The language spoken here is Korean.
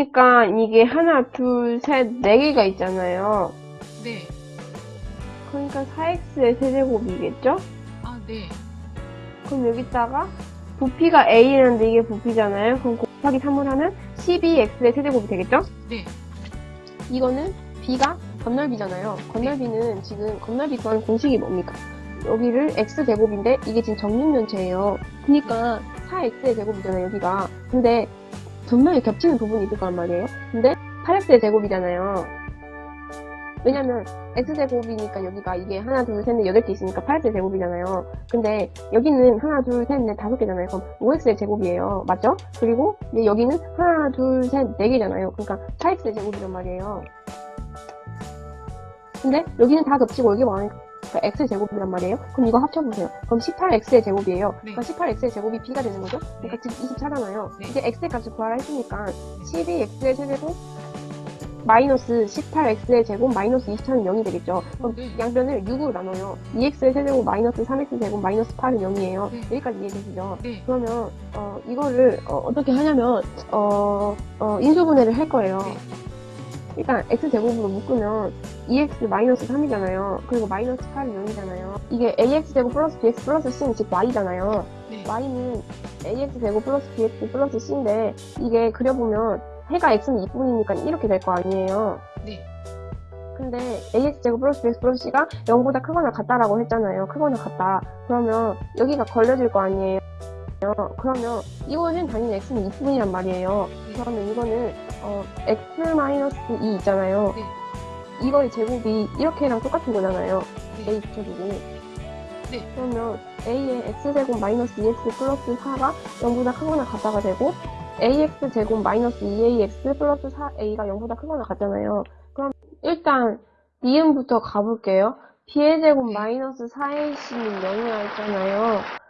그러니까 이게 하나, 둘, 셋, 네 개가 있잖아요. 네. 그러니까 4x의 세제곱이겠죠? 아, 네. 그럼 여기다가 부피가 a라는데 이게 부피잖아요. 그럼 곱하기 3을 하면 12x의 세제곱이 되겠죠? 네. 이거는 b가 건널비잖아요. 건널비는 지금 건널비 구하는 공식이 뭡니까? 여기를 x제곱인데 이게 지금 정육면체예요. 그러니까 4x의 제곱이잖아요, 여기가. 근데 분명히 겹치는 부분이 있을 거란 말이에요. 근데 8x의 제곱이잖아요. 왜냐면 x제곱이니까 여기가 이게 하나, 둘, 셋, 넷, 여덟 개 있으니까 8x의 제곱이잖아요. 근데 여기는 하나, 둘, 셋, 넷, 다섯 개잖아요. 그럼 5x의 제곱이에요. 맞죠? 그리고 여기는 하나, 둘, 셋, 네 개잖아요. 그러니까 4x의 제곱이란 말이에요. 근데 여기는 다 겹치고 여기 많으니까 x의 제곱이란 말이에요. 그럼 이거 합쳐보세요. 그럼 18x의 제곱이에요. 네. 그러니까 18x의 제곱이 b가 되는 거죠? 그러니까 지금 24잖아요. 네. 이제 x의 값을 구하라 했으니까 12x의 세제곱 마이너스 18x의 제곱 마이너스 24는 0이 되겠죠. 그럼 네. 양변을 6으로 나눠요. 2x의 세제곱 마이너스 3x 제곱 마이너스 8은 0이에요. 네. 여기까지 이해되시죠? 네. 그러면 어, 이거를 어, 떻게 하냐면 어, 어, 인수분해를 할 거예요. 네. 일단 x제곱으로 묶으면 2x 마이너스 3이잖아요. 그리고 마이너스 8은 0이잖아요. 이게 ax제곱 플러스 bx 플러스 c는 즉 y잖아요. 네. y는 ax제곱 플러스 bx 플러스 c인데 이게 그려보면 해가 x는 2분이니까 이렇게 될 거 아니에요. 네. 근데 ax제곱 플러스 bx 플러스 c가 0보다 크거나 같다라고 했잖아요. 크거나 같다. 그러면 여기가 걸려질 거 아니에요. 그러면 이거는 당연히 x는 2분이란 말이에요. 그러면 이거는 어, x 마이너스 2 있잖아요. 네. 이거의 제곱이 이렇게랑 똑같은 거잖아요. 네. a 붙여주고. 네. 그러면 a의 x제곱 마이너스 2x 플러스 4가 0보다 크거나 같다가 되고 ax제곱 마이너스 2ax 플러스 4a가 0보다 크거나 같잖아요. 그럼 일단 니은부터 가볼게요. b의 제곱 네. 마이너스 4ac는 0이라 했잖아요.